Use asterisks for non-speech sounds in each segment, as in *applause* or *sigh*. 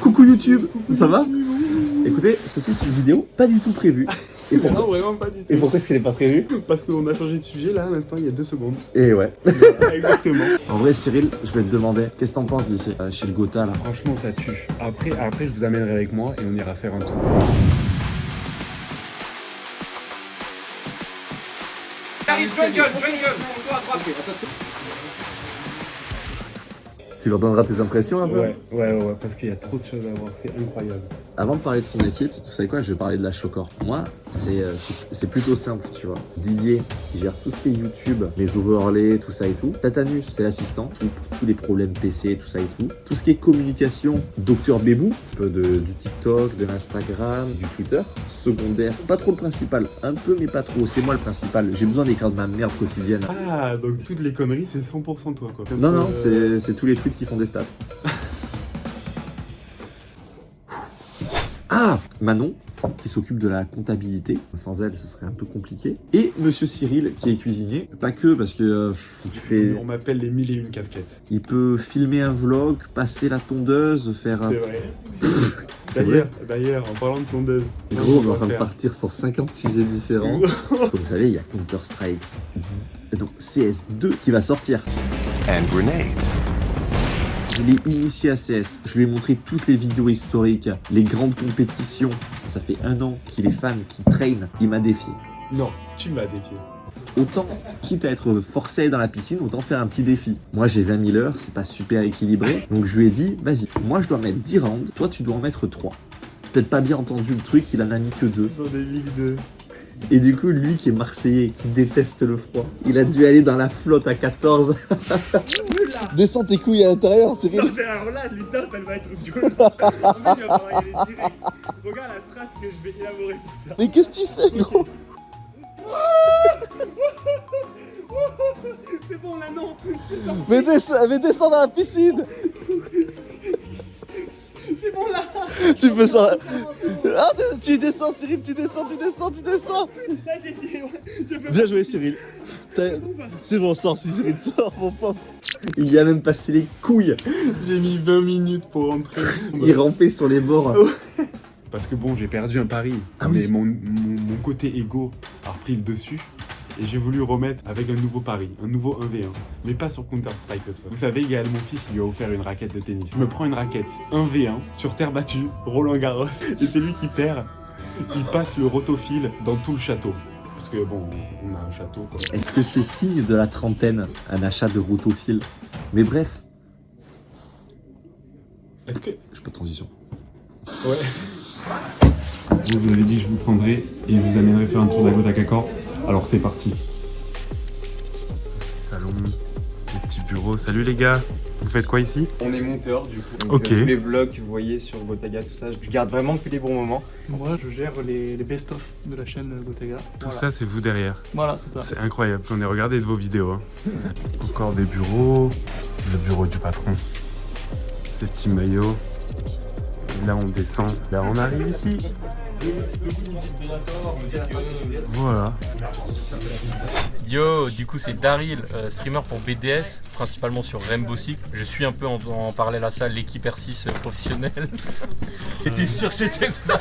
Coucou YouTube, ça va? Écoutez, ceci est une vidéo pas du tout prévue. Et *laughs* Non, pourquoi, vraiment pas du tout. et pourquoi est-ce qu'elle est pas prévue? Parce qu'on a changé de sujet là à l'instant, il y a deux secondes. Et ouais. *laughs* Exactement. En vrai, Cyril, je vais te demander, qu'est-ce que t'en penses d'ici, euh, chez le Gotha là? Franchement, ça tue. Après, après, je vous amènerai avec moi et on ira faire un tour. Tu leur donneras tes impressions un peu? Ouais, ouais, ouais, parce qu'il y a trop de choses à voir, c'est incroyable. Avant de parler de son équipe, tu sais quoi, je vais parler de la Chocor. Moi, c'est euh, c'est- plutôt simple, tu vois. Didier, qui gère tout ce qui est YouTube, les overlays, tout ça et tout. Tatanus, c'est l'assistant, tout- pour tous les problèmes PC, tout ça et tout. Tout ce qui est communication, Docteur Bébou, un peu de, du TikTok, de l'Instagram, du Twitter. Secondaire, pas trop le principal, un peu mais pas trop. C'est moi le principal. J'ai besoin d'écrire de ma merde quotidienne. Ah, donc toutes les conneries, c'est 100% toi quoi. Non, non, Euh, c'est tous les tweets qui font des stats. Manon, qui s'occupe de la comptabilité. Sans elle, ce serait un peu compliqué. Et Monsieur Cyril, qui est cuisinier. Pas que, parce que euh, il, fait, On m'appelle les mille et une casquettes. il peut filmer un vlog, passer la tondeuse, faire un... C'est vrai. *laughs* C'est vrai D'ailleurs, d'ailleurs, en parlant de tondeuse. Gros, on est en va train de faire- partir sur 50 sujets différents. *laughs* Comme vous savez, il y a Counter-Strike. Et donc CS2 qui va sortir. and grenades. Je l'ai initié à CS, je lui ai montré toutes les vidéos historiques, les grandes compétitions. Ça fait un an qu'il est fan, qu'il traîne, il m'a défié. Non, tu m'as défié. Autant, quitte à être forcé dans la piscine, autant faire un petit défi. Moi j'ai 20 000 heures, c'est pas super équilibré, donc je lui ai dit, vas-y, moi je dois mettre 10 rounds, toi tu dois en mettre 3. Peut-être pas bien entendu le truc, il en a mis que 2. Dans des ligues de. Et du coup, lui qui est marseillais, qui déteste le froid, il a dû aller dans la flotte à 14. *laughs* Descends tes couilles à l'intérieur, Cyril. Non, mais alors là, l'étape, elle va être dure. En fait, il va falloir y aller direct. Regarde la trace que je vais élaborer pour ça. Mais qu'est-ce que tu fais, gros? *laughs* C'est bon là, non. mais, descends, mais descends dans la piscine *laughs* C'est bon là. Tu peux sortir. Ah, tu descends, Cyril, tu descends, tu descends, tu descends. Bien joué, Cyril. C'est bon, sors, Cyril, sors, mon pauvre. Il y a même passé les couilles. J'ai mis 20 minutes pour rentrer. Il rampait sur les bords. Parce que bon, j'ai perdu un pari. Ah mais oui. mon, mon, mon côté égo a repris le dessus. Et j'ai voulu remettre avec un nouveau pari, un nouveau 1v1. Mais pas sur Counter-Strike cette fois. Vous savez, Gaël, mon fils, il lui a offert une raquette de tennis. Je me prends une raquette 1v1 sur terre battue, Roland Garros. Et c'est lui qui perd. Il passe le rotophile dans tout le château. Parce que bon, on a un château quoi. Est-ce que c'est signe de la trentaine, un achat de rotophile? Mais bref, Est-ce que. je peux transition. Ouais. Vous, vous avez dit que je vous prendrai et je vous amènerai faire un tour d'Ago Cacor. Alors c'est parti. Petit salon, des petits bureaux. Salut les gars, vous faites quoi ici? On est monteur du coup. Donc, Ok. euh, tous les vlogs que vous voyez sur Gotaga, tout ça, je garde vraiment que les bons moments. Moi, je gère les, les best-of de la chaîne Gotaga. Tout Voilà. ça c'est vous derrière. Voilà, c'est ça. C'est incroyable, j'en ai regardé de vos vidéos. hein. *laughs* Encore des bureaux, le bureau du patron. Ces petits maillots. Là on descend, là on arrive ici. Voilà. Yo, du coup c'est Daryl, euh, streamer pour BDS, principalement sur Rainbow Six. Je suis un peu en, en parallèle à ça l'équipe R6 professionnelle. *laughs* Et t'es sûr que c'était ça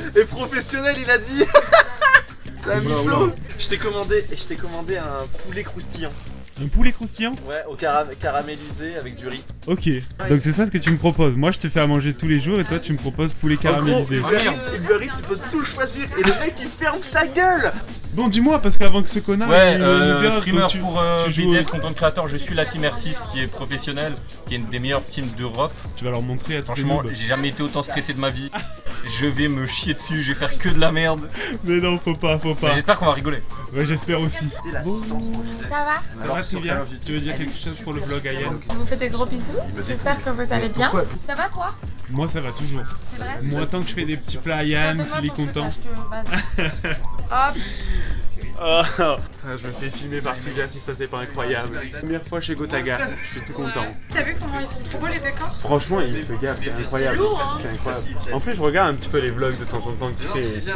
*laughs* Et professionnel, il a dit *laughs* C'est un Je t'ai commandé, je t'ai commandé un poulet croustillant. Un poulet croustillant Ouais, au cara- caramélisé avec du riz. Ok, donc c'est ça ce que tu me proposes. Moi je te fais à manger tous les jours et toi tu me proposes poulet caramélisé. Eats- Uber Eats, tu peux tout choisir et le mec il ferme sa gueule Bon dis-moi parce qu'avant que ce connard Ouais, il euh, streamer donc tu- pour euh, tu BDS, au- content créateur, je suis la team R6 qui est professionnelle, qui est une des meilleures teams d'Europe. tu vas leur montrer à Franchement, j'ai jamais été autant stressé de ma vie. *laughs* Je vais me chier dessus, je vais faire que de la merde. Mais non, faut pas, faut pas. j'espère qu'on va rigoler. Ouais, j'espère aussi. Ça va Alors, bien. Tu veux dire quelque chose pour le vlog Ayane Je vous fais des gros bisous. J'espère que vous allez bien. Ça va toi? Moi ça va toujours. C'est vrai Moi tant que je fais des petits plats à Yann, qu'il est content. Hop. *laughs* Oh, ça, je me fais filmer par Figa si ça c'est pas incroyable. Première fois chez Gotaga, je suis tout content. T'as vu comment ils sont trop beaux les décors? Franchement, il se gaffe, c'est incroyable. C'est lourd, hein. C'est incroyable. En plus, je regarde un petit peu les vlogs de temps en temps que tu fais.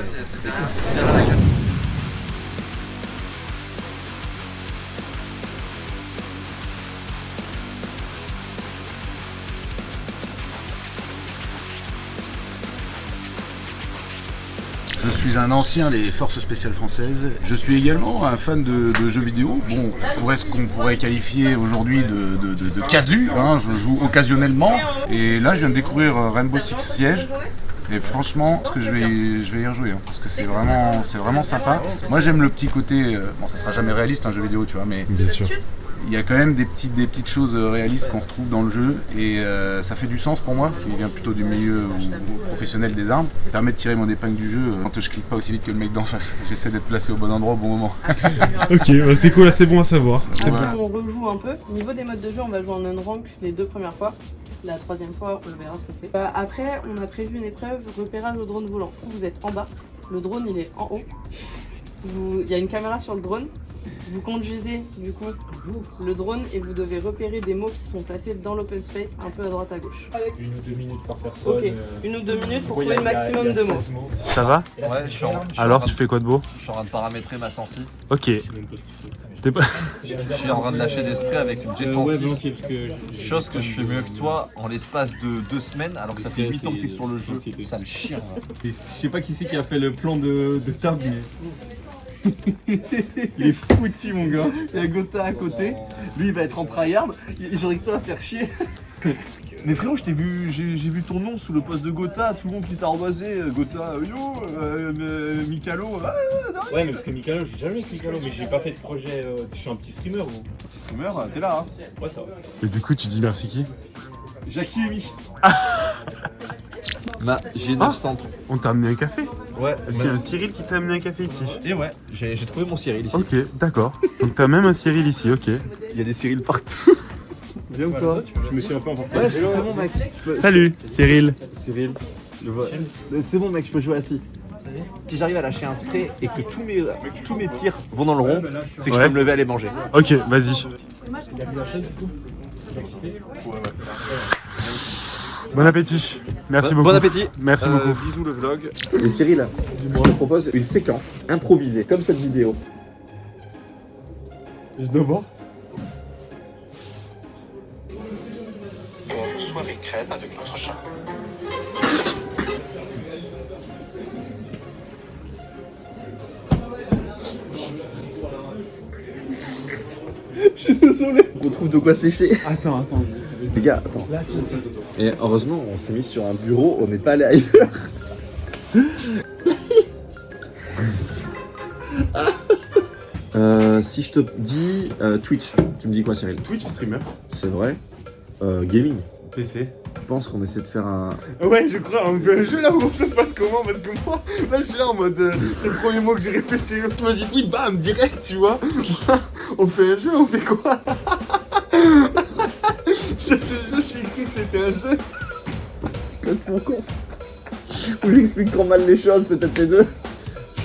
Suis un ancien des forces spéciales françaises. Je suis également un fan de, jeux vidéo. Bon, pour ce qu'on pourrait qualifier aujourd'hui de, casu, hein, je joue occasionnellement. Et là, je viens de découvrir Rainbow Six Siege. Et franchement, ce que je vais, je vais y rejouer, hein, parce que c'est vraiment, c'est vraiment sympa. Moi, j'aime le petit côté, euh, bon, ça sera jamais réaliste un jeu vidéo, tu vois, mais Bien sûr. Il y a quand même des petites, des petites choses euh, réalistes qu'on retrouve dans le jeu et euh, ça fait du sens pour moi, qui vient plutôt du milieu ou- ou professionnel des armes. Ça permet de tirer mon épingle du jeu euh, quand je clique pas aussi vite que le mec d'en face. *laughs* J'essaie d'être placé au bon endroit au bon moment. *laughs* Ok, bah c'est cool, c'est bon à savoir. C'est Ouais. bon. On rejoue un peu. Au niveau des modes de jeu, on va jouer en unrank les deux premières fois. La troisième fois, on verra ce qu'on fait. Euh, après, on a prévu une épreuve repérage au drone volant. Vous êtes en bas, le drone il est en haut. Vous- Il y a une caméra sur le drone. Vous conduisez du coup le drone et vous devez repérer des mots qui sont placés dans l'open space un peu à droite à gauche. Une ou deux minutes par personne. Ok, une ou deux minutes pour trouver le maximum de mots. Ça va Ouais, je suis, en, Alors, tu fais quoi de beau je suis en train de paramétrer ma sensi. Ok. Pas... Je suis en train de lâcher des sprays avec une G106. Chose que je fais mieux que toi en l'espace de deux semaines, alors que ça fait 8 ans que t'es sur le jeu. Ça le chien. Je sais pas qui c'est qui a fait le plan de, de Tab, mais. *laughs* il est foutu, mon gars. Il y a Gotha à côté. Lui, il va être en tryhard. J'aurais que toi à faire chier. *laughs* Mais frérot, je t'ai vu, j'ai j'ai vu ton nom sous le poste de Gotha, tout le monde qui t'a ardoisé, euh, Gotha, euh, yo, euh, euh, Mikalo, ah, Ouais, mais parce que Mikalo, j'ai jamais avec Mikalo, mais j'ai pas fait de projet. euh, je suis un petit streamer ou? Petit streamer, t'es là, hein. Ouais, ça va. Et du coup, tu dis merci qui? Jackie et Mich. *laughs* Ma G900. On t'a amené un café Ouais. Est-ce qu'il y a un Cyril qui t'a amené un café ici Et ouais, j'ai j'ai trouvé mon Cyril ici. Ok, d'accord. Donc t'as même un Cyril ici, ok. Il y a des Cyril partout. Viens ou quoi Je me suis un peu emporté. Ouais, c'est bon, mec. Salut, Cyril. Cyril, je vois. C'est bon, mec, je peux jouer assis. Si j'arrive à lâcher un spray et que tous mes, tous mes tirs vont dans le rond, c'est que je peux me lever aller manger. Ok, vas-y. Bon appétit. Merci Bon- beaucoup. bon appétit. Merci Euh, beaucoup. Bisous le vlog. Et Cyril, je te propose une séquence improvisée, comme cette vidéo. Je dois boire soirée crêpe avec notre chat. *laughs* Je suis désolé. On trouve de quoi sécher. Attends, attends. Les gars, attends. Et heureusement, on s'est mis sur un bureau, on n'est pas allé ailleurs. *laughs* Euh, si je te dis euh, Twitch, tu me dis quoi Cyril? Twitch streamer. C'est vrai. Euh, gaming. PC. Je pense qu'on essaie de faire un... Ouais, je crois, on fait un jeu là où ça se passe comment? Parce que moi, là je suis là en mode. euh, c'est le premier mot que j'ai répété. Tu m'as dit oui, bam, direct, tu vois. *laughs* on fait un jeu, on fait quoi? *laughs* Jeu, j'ai cru que c'était un jeu. Complètement con. Où j'explique trop mal les choses, c'est peut-être les deux.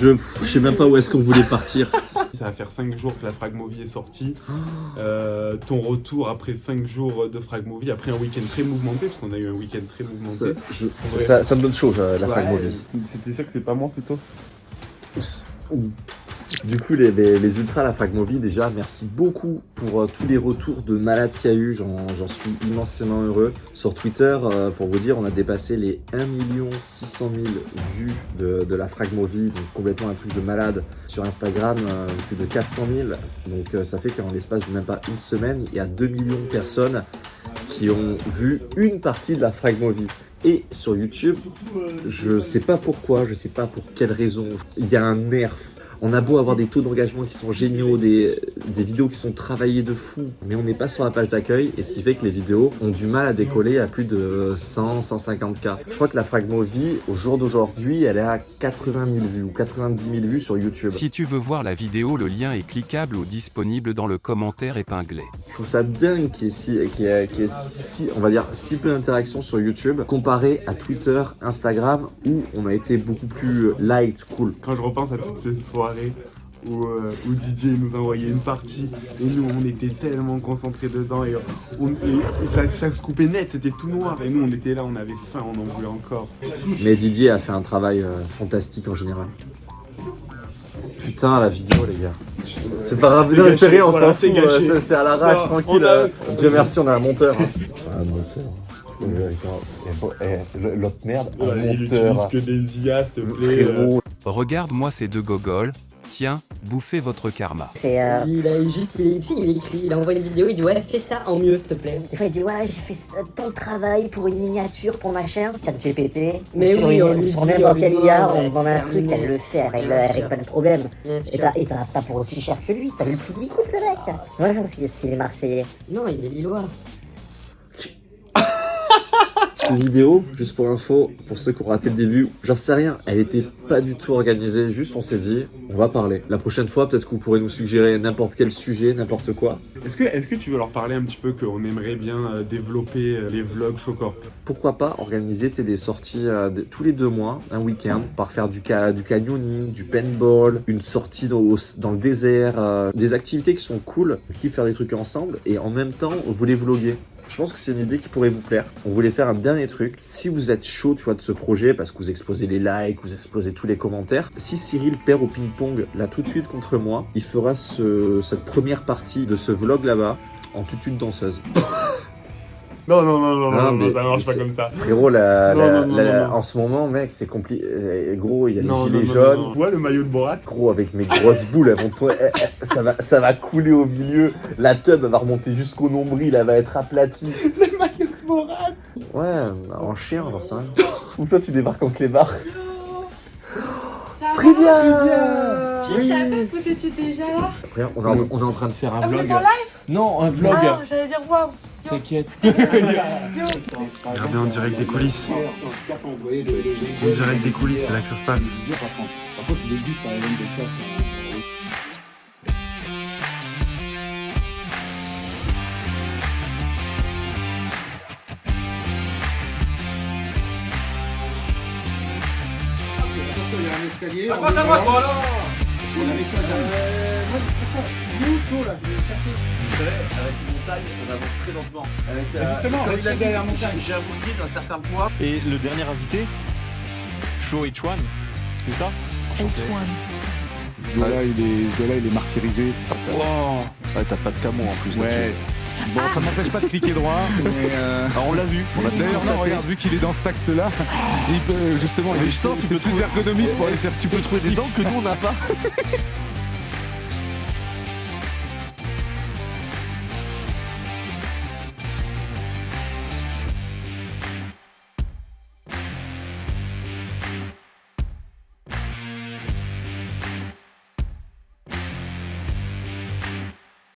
Je, je sais même pas où est-ce qu'on voulait partir. *laughs* Ça va faire 5 jours que la Fragmovie est sortie. Euh, ton retour après 5 jours de Fragmovie, après un week-end très mouvementé, parce qu'on a eu un week-end très mouvementé. Ça, je- Ouais. ça- ça me donne chaud, la Ouais. Fragmovie. C'était sûr que c'est pas moi plutôt Du coup, les, ultras, la Fragmovie, déjà, merci beaucoup pour euh, tous les retours de malades qu'il y a eu. J'en suis immensément heureux. Sur Twitter, euh, pour vous dire, on a dépassé les 1 600 000 vues de, la Fragmovie, donc complètement un truc de malade. Sur Instagram, euh, plus de 400 000. Donc ça fait qu'en l'espace de même pas une semaine, il y a 2 millions de personnes qui ont vu une partie de la Fragmovie. Et sur YouTube, je sais pas pourquoi, je sais pas pour quelle raison, il y a un nerf. On a beau avoir des taux d'engagement qui sont géniaux, des, des vidéos qui sont travaillées de fou, mais on n'est pas sur la page d'accueil, et ce qui fait que les vidéos ont du mal à décoller à plus de 100, 150K. Je crois que la Fragmovie, au jour d'aujourd'hui, elle est à 80 000 vues ou 90 000 vues sur YouTube. Si tu veux voir la vidéo, le lien est cliquable ou disponible dans le commentaire épinglé. Je trouve ça dingue qu'il y ait si, qu'il y ait- qu'il y ait si- on va dire, si peu d'interactions sur YouTube comparé à Twitter, Instagram où on a été beaucoup plus light, cool. Quand je repense à toutes ces soirées où, euh, où Didier nous envoyait une partie et nous on était tellement concentrés dedans et, on- et ça, ça se coupait net, c'était tout noir et nous on était là, on avait faim, on en voulait encore. Mais Didier a fait un travail euh, fantastique en général. Putain, la vidéo, les gars. C'est pas grave, C'est non, c'est rien, on voilà, s'en c'est fout, euh, c'est- à l'arrache, Ça, tranquille. a- euh, Dieu merci, on a un monteur. hein. Un monteur L'autre merde, un Ouais, il monteur. utilise que des IA, s'il te plaît. Frérot. Regarde-moi ces deux gogoles, tiens, bouffez votre karma. C'est euh... Il a juste, il, est, il écrit, il a envoyé une vidéo, il dit ouais fais ça en mieux s'il te plaît. Des fois il dit ouais j'ai fait tant de travail pour une miniature pour ma chaîne, chat GPT, mais sur, oui, une, sur n'importe quel IA, on demande un truc, elle le fait, elle règle pas de problème. Et t'as pas pour aussi cher que lui, t'as vu le prix qu'il coûte le mec. Moi je pense qu'il est marseillais. Non il est lillois. Cette vidéo, juste pour info, pour ceux qui ont raté le début, j'en sais rien, elle était pas du tout organisée, juste on s'est dit, on va parler. La prochaine fois, peut-être que vous pourrez nous suggérer n'importe quel sujet, n'importe quoi. Est-ce que, est que tu veux leur parler un petit peu qu'on aimerait bien euh, développer euh, les vlogs Showcorp? Pourquoi pas organiser des sorties euh, de, tous les deux mois, un week-end, par faire du, ca du canyoning, du paintball, une sortie dans, dans le désert, euh, des activités qui sont cool, qui faire des trucs ensemble, et en même temps, vous les vloguer. Je pense que c'est une idée qui pourrait vous plaire. On voulait faire un dernier truc. Si vous êtes chaud, tu vois, de ce projet, parce que vous explosez les likes, vous explosez tous les commentaires, si Cyril perd au ping-pong là tout de suite contre moi, il fera ce, cette première partie de ce vlog là-bas en toute une danseuse. *laughs* Non, non, non, non, non, non ça marche pas comme ça. Frérot, la, non, la, non, la, en ce moment, mec, c'est compliqué. Gros, il y a les gilets jaunes. Ouais, le maillot de Borat? Gros, avec mes grosses boules, elles vont toi, ça, va, ça va couler au milieu. La tub, elle va remonter jusqu'au nombril, elle va être aplatie. *laughs* Le maillot de Borat. Ouais, en chien, sais rien. Ou toi, tu débarques en clébard. Très bien Je savais que vous étiez déjà là. Après, on, est, on est en train de faire un ah, vlog. Vous êtes en live? Non, un vlog. Ah, j'allais dire waouh. T'inquiète. Regardez en direct des coulisses. En direct des coulisses, c'est là que ça se passe. il y a un escalier. À droite, à droite, voilà On a mis ça chaud là Je vais chercher. Vous savez, avec une montagne, on avance très lentement. Avec, euh, justement, comme il a dit, derrière montagne. J'ai bouclier d'un certain poids. Et le dernier invité, Show H1, c'est ça? Ce gars-là, il, est, il est martyrisé. Wow. Ouais, t'as pas de camo en plus. Ouais. Bon, ça m'empêche pas de cliquer droit, *laughs* mais euh... ah, on l'a vu. On l'a d'ailleurs, non, regarde, vu qu'il est dans cet axe-là, il peut justement, il est plus ergonomique pour aller faire super. Tu peux trouver des angles que nous on n'a pas. *laughs*